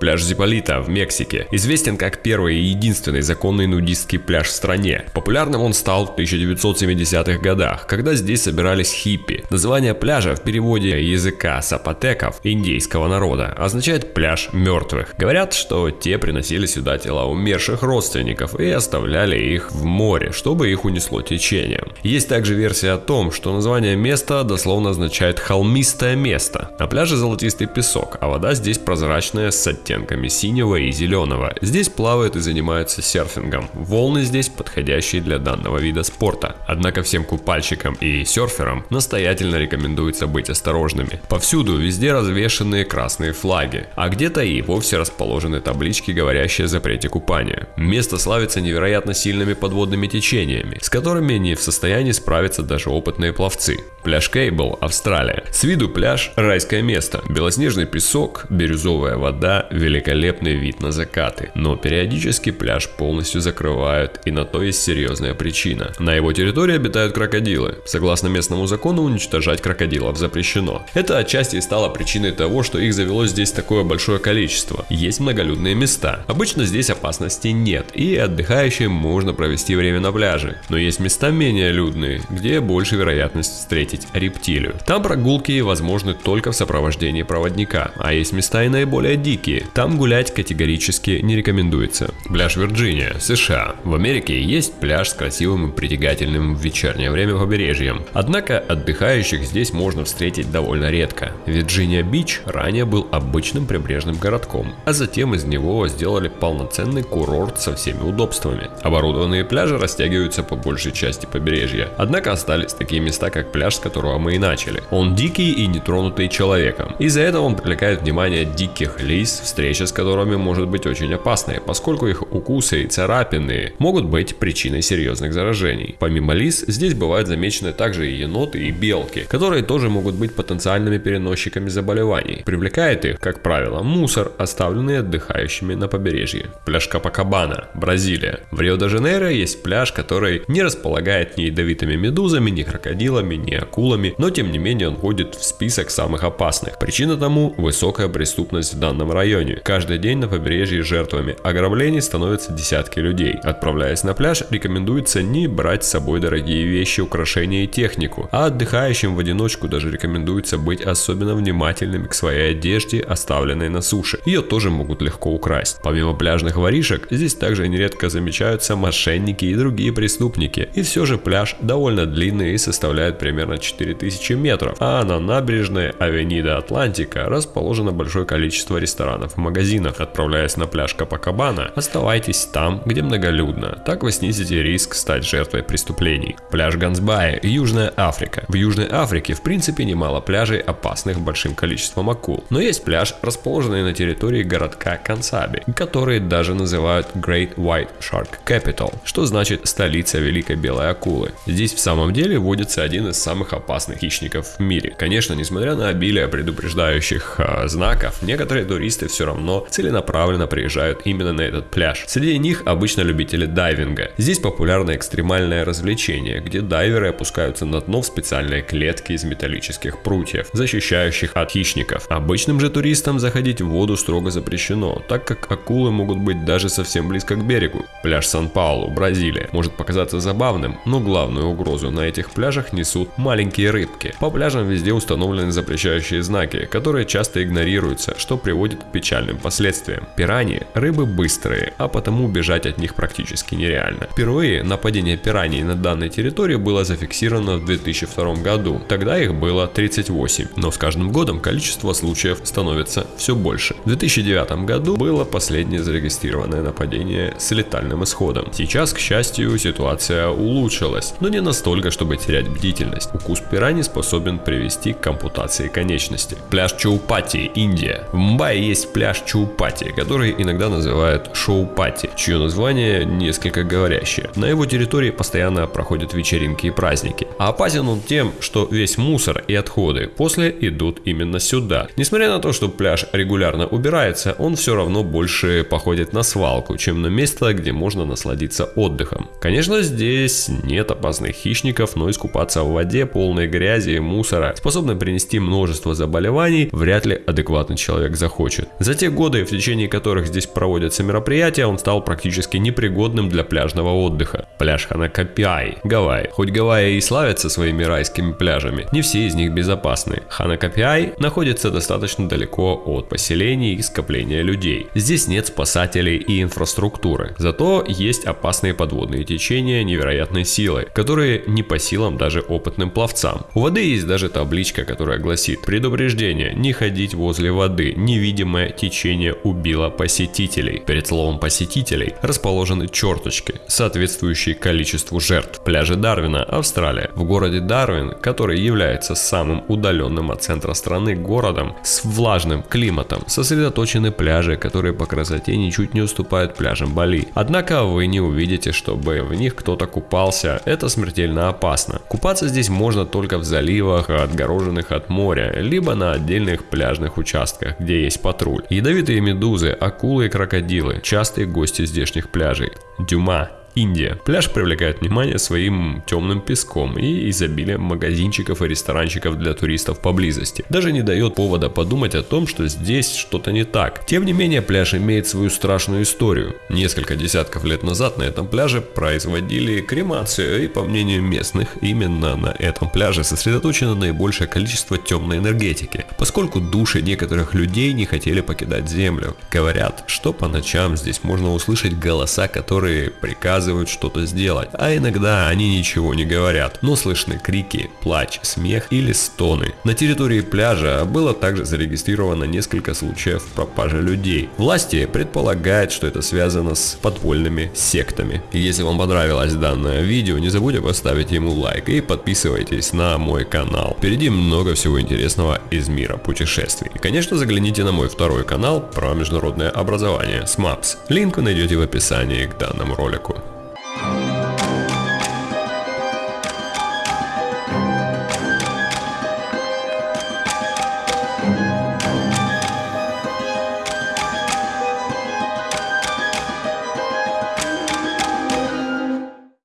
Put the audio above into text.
Пляж Зиполита в Мексике известен как первый и единственный законный нудистский пляж в стране. Популярным он стал в 1970-х годах, когда здесь собирались хиппи. Название пляжа в переводе языка сапотеков индейского народа означает пляж мертвых. Говорят, что те приносили сюда тела умерших родственников и оставляли их в море, чтобы их унесло течением. Есть также версия о том, что название места дословно означает холмистое место. На пляже золотистый песок, а вода здесь прозрачная с оттенками синего и зеленого. Здесь плавают и занимаются серфингом. Волны здесь подходящие для данного вида спорта. Однако всем купальщикам и серферам настоятельно рекомендуется быть осторожными. Повсюду везде развешенные красные флаги, а где-то и вовсе расположены таблички, говорящие о запрете купания. Место славится невероятно сильными подводными течениями, с которыми не в состоянии справиться даже опытные пловцы. Пляж Кейбл, Австралия. С виду пляж – райское место. Белоснежный песок, бирюзовая вода, великолепный вид на закаты. Но периодически пляж полностью закрывают, и на то есть серьезная причина. На его территории обитают крокодилы. Согласно местному закону, уничтожать крокодилов запрещено. Это отчасти и стало причиной того, что их завелось здесь такое большое количество. Есть многолюдные места. Обычно здесь опасности нет, и отдыхающим можно провести время на пляже. Но есть места менее людные, где больше вероятность встретить встретить рептилию. Там прогулки возможны только в сопровождении проводника, а есть места и наиболее дикие. Там гулять категорически не рекомендуется. Пляж Вирджиния, США. В Америке есть пляж с красивым и притягательным в вечернее время побережьем. Однако отдыхающих здесь можно встретить довольно редко. Вирджиния Бич ранее был обычным прибрежным городком, а затем из него сделали полноценный курорт со всеми удобствами. Оборудованные пляжи растягиваются по большей части побережья, однако остались такие места, как пляж которого мы и начали. Он дикий и нетронутый человеком. Из-за этого он привлекает внимание диких лис, встреча с которыми может быть очень опасной, поскольку их укусы и царапины могут быть причиной серьезных заражений. Помимо лис, здесь бывают замечены также и еноты и белки, которые тоже могут быть потенциальными переносчиками заболеваний. Привлекает их, как правило, мусор, оставленный отдыхающими на побережье. Пляж Капакабана, Бразилия. В Рио-де-Жанейро есть пляж, который не располагает ни ядовитыми медузами, ни крокодилами, ни акулами, но тем не менее он входит в список самых опасных. Причина тому – высокая преступность в данном районе. Каждый день на побережье жертвами ограблений становятся десятки людей. Отправляясь на пляж, рекомендуется не брать с собой дорогие вещи, украшения и технику, а отдыхающим в одиночку даже рекомендуется быть особенно внимательными к своей одежде, оставленной на суше. Ее тоже могут легко украсть. Помимо пляжных воришек, здесь также нередко замечаются мошенники и другие преступники. И все же пляж довольно длинный и составляет примерно 4000 метров, а на набережной Авенида Атлантика расположено большое количество ресторанов и магазинов. Отправляясь на пляж Копакабана, оставайтесь там, где многолюдно, так вы снизите риск стать жертвой преступлений. Пляж Гансбай, Южная Африка. В Южной Африке в принципе немало пляжей, опасных большим количеством акул, но есть пляж, расположенный на территории городка Кансаби, который даже называют Great White Shark Capital, что значит столица Великой Белой Акулы. Здесь в самом деле водится один из самых самых опасных хищников в мире. Конечно, несмотря на обилие предупреждающих э, знаков, некоторые туристы все равно целенаправленно приезжают именно на этот пляж. Среди них обычно любители дайвинга. Здесь популярно экстремальное развлечение, где дайверы опускаются на дно в специальные клетки из металлических прутьев, защищающих от хищников. Обычным же туристам заходить в воду строго запрещено, так как акулы могут быть даже совсем близко к берегу. Пляж Сан-Паулу, Бразилия, может показаться забавным, но главную угрозу на этих пляжах несут маленькие рыбки. По пляжам везде установлены запрещающие знаки, которые часто игнорируются, что приводит к печальным последствиям. Пираньи – рыбы быстрые, а потому убежать от них практически нереально. Впервые нападение пираний на данной территории было зафиксировано в 2002 году, тогда их было 38, но с каждым годом количество случаев становится все больше. В 2009 году было последнее зарегистрированное нападение с летальным исходом. Сейчас, к счастью, ситуация улучшилась, но не настолько, чтобы терять бдительность. Пираньи способен привести к ампутации конечности. Пляж Чаупати, Индия. В Мумбаи есть пляж Чаупати, который иногда называют Шоупати, чье название несколько говорящее. На его территории постоянно проходят вечеринки и праздники. А опасен он тем, что весь мусор и отходы после идут именно сюда. Несмотря на то, что пляж регулярно убирается, он все равно больше походит на свалку, чем на место, где можно насладиться отдыхом. Конечно, здесь нет опасных хищников, но искупаться в воде, полной грязи и мусора, способной принести множество заболеваний, вряд ли адекватный человек захочет. За те годы, в течение которых здесь проводятся мероприятия, он стал практически непригодным для пляжного отдыха. Пляж Ханакапиай, Гавайи. Хоть Гавайи и славятся своими райскими пляжами, не все из них безопасны. Ханакапиай находится достаточно далеко от поселений и скопления людей. Здесь нет спасателей и инфраструктуры, зато есть опасные подводные течения невероятной силы, которые не по силам даже опытным пловцам. У воды есть даже табличка, которая гласит «Предупреждение, не ходить возле воды, невидимое течение убило посетителей». Перед словом «посетителей» расположены черточки, соответствующие количеству жертв. Пляжи Дарвина, Австралия. В городе Дарвин, который является самым удаленным от центра страны городом с влажным климатом, сосредоточены пляжи, которые по красоте ничуть не уступают пляжам Бали. Однако вы не увидите, чтобы в них кто-то купался, это смертельно опасно. Купаться здесь можно только в заливах, отгороженных от моря, либо на отдельных пляжных участках, где есть патруль. Ядовитые медузы, акулы и крокодилы – частые гости здешних пляжей. Дюма Индия. Пляж привлекает внимание своим темным песком и изобилием магазинчиков и ресторанчиков для туристов поблизости. Даже не дает повода подумать о том, что здесь что-то не так. Тем не менее, пляж имеет свою страшную историю. Несколько десятков лет назад на этом пляже производили кремацию, и по мнению местных, именно на этом пляже сосредоточено наибольшее количество темной энергетики, поскольку души некоторых людей не хотели покидать землю. Говорят, что по ночам здесь можно услышать голоса, которые приказывают приказывают что-то сделать, а иногда они ничего не говорят, но слышны крики, плач, смех или стоны. На территории пляжа было также зарегистрировано несколько случаев пропажи людей. Власти предполагают, что это связано с подпольными сектами. Если вам понравилось данное видео, не забудьте поставить ему лайк и подписывайтесь на мой канал. Впереди много всего интересного из мира путешествий. И конечно загляните на мой второй канал про международное образование SMAPS. Линк вы найдете в описании к данному ролику.